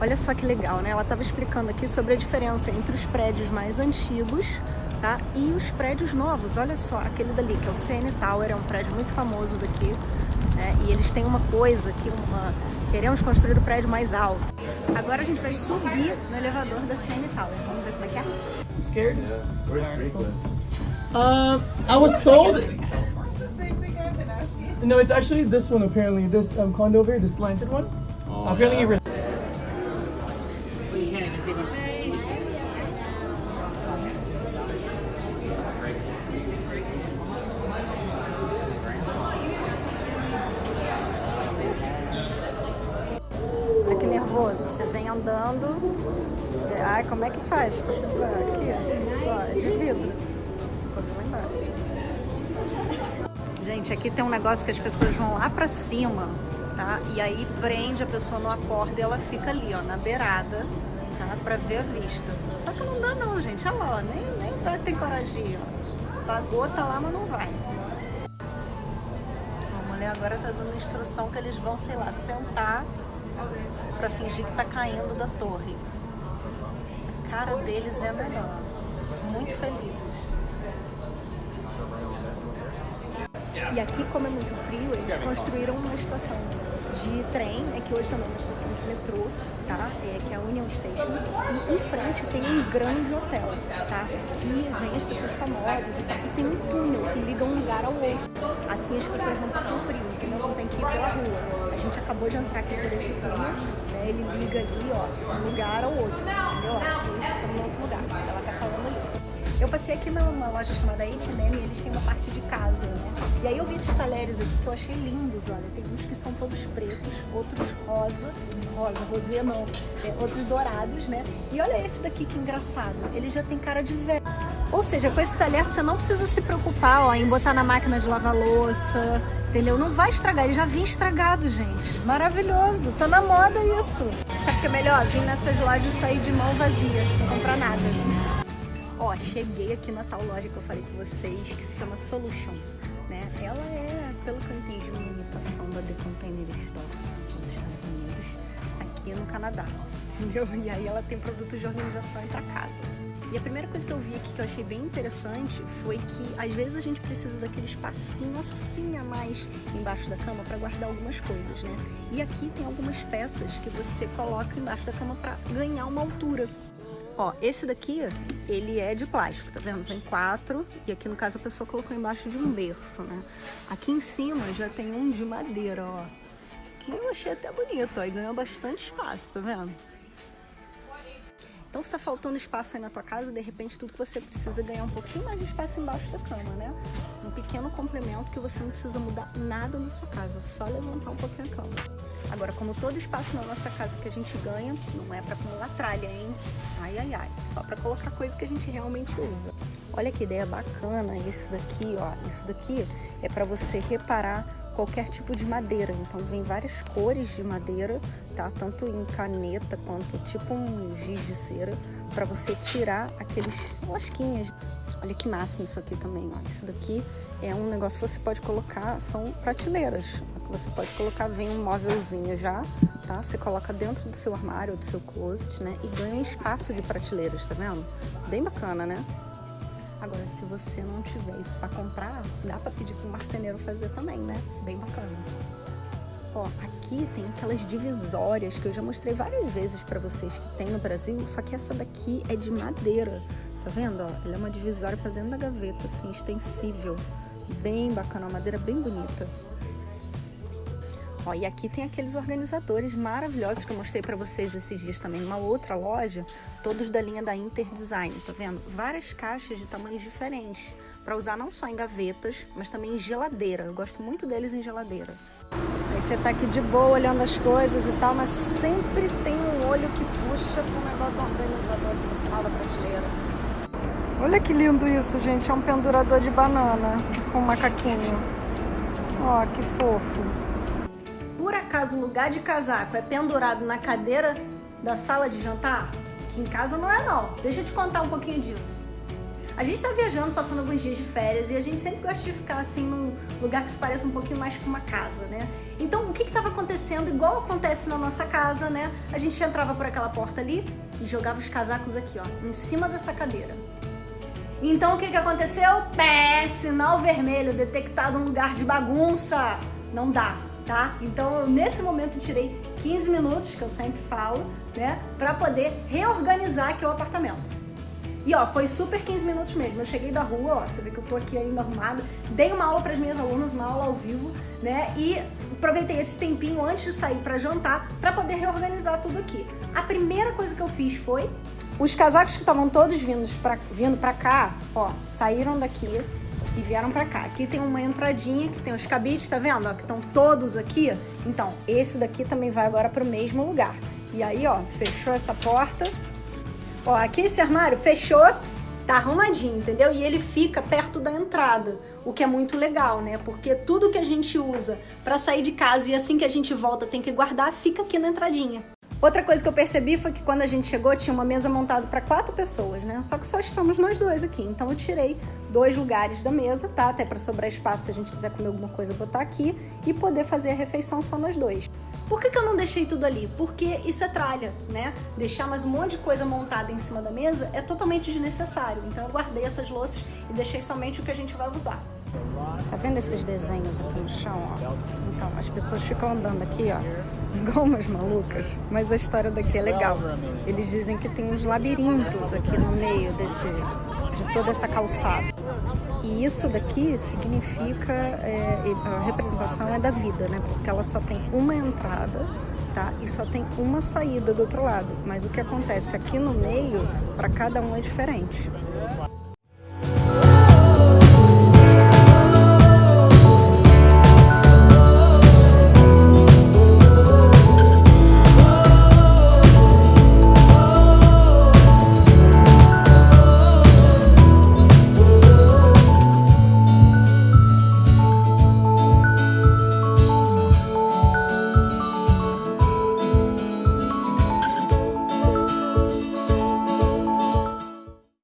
Olha só que legal, né? Ela estava explicando aqui sobre a diferença entre os prédios mais antigos tá? e os prédios novos. Olha só, aquele dali, que é o CN Tower, é um prédio muito famoso daqui. Né? E eles têm uma coisa aqui, uma... queremos construir o prédio mais alto. Agora a gente vai subir no elevador da CN Tower. Vamos ver como é que é. You scared? Yeah. Um, I was told. No, it's actually this one apparently. This um, condo over here, this slanted one. Oh, apparently, yeah. Olha que nervoso, você vem andando. Ai, como é que faz aqui? Ó, de vidro. Embaixo. Gente, aqui tem um negócio que as pessoas vão lá pra cima, tá? E aí prende a pessoa no acorda e ela fica ali, ó, na beirada, tá? Pra ver a vista. Só que não dá não, gente. Olha lá, ó, nem, nem vai ter coragem, ó. Pagou, tá lá, mas não vai. Agora tá dando instrução que eles vão, sei lá, sentar pra fingir que tá caindo da torre. A cara deles é a melhor. Muito felizes. E aqui, como é muito frio, eles construíram uma estação de trem, né, que hoje também é uma estação de metrô, tá? É, que é a Union Station. E em frente tem um grande hotel, tá? Que vem as pessoas famosas e. E tem um túnel que liga um lugar ao outro. Assim as pessoas não passam frio, entendeu? Não tem que ir pela rua. A gente acabou de entrar aqui por esse túnel, né? Ele liga ali, ó, um lugar ao outro, entendeu? Aqui estamos em outro lugar. Ela tá. Eu passei aqui numa loja chamada H&M e eles têm uma parte de casa, né? E aí eu vi esses talheres aqui que eu achei lindos, olha. Tem uns que são todos pretos, outros rosa, rosa, rosé não, é, outros dourados, né? E olha esse daqui que engraçado, ele já tem cara de velho. Ou seja, com esse talher você não precisa se preocupar ó, em botar na máquina de lavar louça, entendeu? Não vai estragar, ele já vinha estragado, gente. Maravilhoso, tá na moda isso. Sabe o que é melhor? Vir nessas lojas e sair de mão vazia, não comprar nada. Ó, cheguei aqui na tal loja que eu falei com vocês, que se chama Solutions, né? Ela é, pelo que eu entendi, uma imitação da The Container Store dos Estados Unidos, aqui no Canadá, entendeu? E aí ela tem produtos de organização para casa. E a primeira coisa que eu vi aqui que eu achei bem interessante foi que às vezes a gente precisa daquele espacinho assim a mais embaixo da cama para guardar algumas coisas, né? E aqui tem algumas peças que você coloca embaixo da cama para ganhar uma altura. Ó, esse daqui, ele é de plástico, tá vendo? Tem quatro, e aqui no caso a pessoa colocou embaixo de um berço, né? Aqui em cima já tem um de madeira, ó. Que eu achei até bonito, ó, e ganhou bastante espaço, tá vendo? Então se tá faltando espaço aí na tua casa, de repente tudo que você precisa é ganhar um pouquinho mais de espaço embaixo da cama, né? Um pequeno complemento que você não precisa mudar nada na sua casa, só levantar um pouquinho a cama. Agora, como todo espaço na nossa casa que a gente ganha, não é para acumular tralha, hein? Ai, ai, ai. Só para colocar coisa que a gente realmente usa. Olha que ideia bacana esse daqui, ó. Isso daqui é para você reparar qualquer tipo de madeira. Então vem várias cores de madeira, tá? Tanto em caneta quanto tipo um giz de cera, para você tirar aqueles lasquinhas. Olha que máximo isso aqui também, ó. Isso daqui é um negócio que você pode colocar, são prateleiras. Você pode colocar, vem um móvelzinho já, tá? Você coloca dentro do seu armário do seu closet, né? E ganha espaço de prateleiras, tá vendo? Bem bacana, né? Agora, se você não tiver isso para comprar, dá para pedir para marceneiro fazer também, né? Bem bacana. Ó, aqui tem aquelas divisórias que eu já mostrei várias vezes para vocês que tem no Brasil, só que essa daqui é de madeira. Tá vendo? Ó, ela é uma divisória para dentro da gaveta, assim, extensível. Bem bacana, uma madeira bem bonita. Ó, e aqui tem aqueles organizadores maravilhosos que eu mostrei para vocês esses dias também numa outra loja, todos da linha da Interdesign, tá vendo? Várias caixas de tamanhos diferentes, para usar não só em gavetas, mas também em geladeira. Eu gosto muito deles em geladeira. Aí você tá aqui de boa olhando as coisas e tal, mas sempre tem um olho que puxa pro negócio do organizador aqui no final da prateleira. Olha que lindo isso, gente. É um pendurador de banana com macaquinho. Ó, que fofo. Por acaso o lugar de casaco é pendurado na cadeira da sala de jantar? Que em casa não é não. Deixa eu te contar um pouquinho disso. A gente tá viajando, passando alguns dias de férias e a gente sempre gosta de ficar assim num lugar que se pareça um pouquinho mais com uma casa, né? Então o que que tava acontecendo, igual acontece na nossa casa, né? A gente entrava por aquela porta ali e jogava os casacos aqui, ó, em cima dessa cadeira. Então o que que aconteceu? Pé, sinal vermelho, detectado um lugar de bagunça. Não dá, tá? Então, nesse momento, tirei 15 minutos, que eu sempre falo, né? Pra poder reorganizar aqui o apartamento. E ó, foi super 15 minutos mesmo. Eu cheguei da rua, ó, você vê que eu tô aqui ainda arrumada, dei uma aula para as minhas alunas, uma aula ao vivo, né? E aproveitei esse tempinho antes de sair para jantar para poder reorganizar tudo aqui. A primeira coisa que eu fiz foi os casacos que estavam todos vindo pra, vindo pra cá, ó, saíram daqui, e vieram pra cá. Aqui tem uma entradinha que tem os cabides, tá vendo? Ó, que estão todos aqui. Então, esse daqui também vai agora pro mesmo lugar. E aí, ó, fechou essa porta. Ó, aqui esse armário fechou, tá arrumadinho, entendeu? E ele fica perto da entrada, o que é muito legal, né? Porque tudo que a gente usa para sair de casa e assim que a gente volta tem que guardar, fica aqui na entradinha. Outra coisa que eu percebi foi que quando a gente chegou tinha uma mesa montada para quatro pessoas, né? Só que só estamos nós dois aqui. Então eu tirei dois lugares da mesa, tá? Até para sobrar espaço se a gente quiser comer alguma coisa botar aqui e poder fazer a refeição só nós dois. Por que, que eu não deixei tudo ali? Porque isso é tralha, né? Deixar mais um monte de coisa montada em cima da mesa é totalmente desnecessário. Então eu guardei essas louças e deixei somente o que a gente vai usar. Tá vendo esses desenhos aqui no chão, ó? Então, as pessoas ficam andando aqui, ó, igual umas malucas, mas a história daqui é legal. Eles dizem que tem uns labirintos aqui no meio desse, de toda essa calçada. E isso daqui significa, é, a representação é da vida, né? Porque ela só tem uma entrada, tá? E só tem uma saída do outro lado. Mas o que acontece aqui no meio, para cada um é diferente.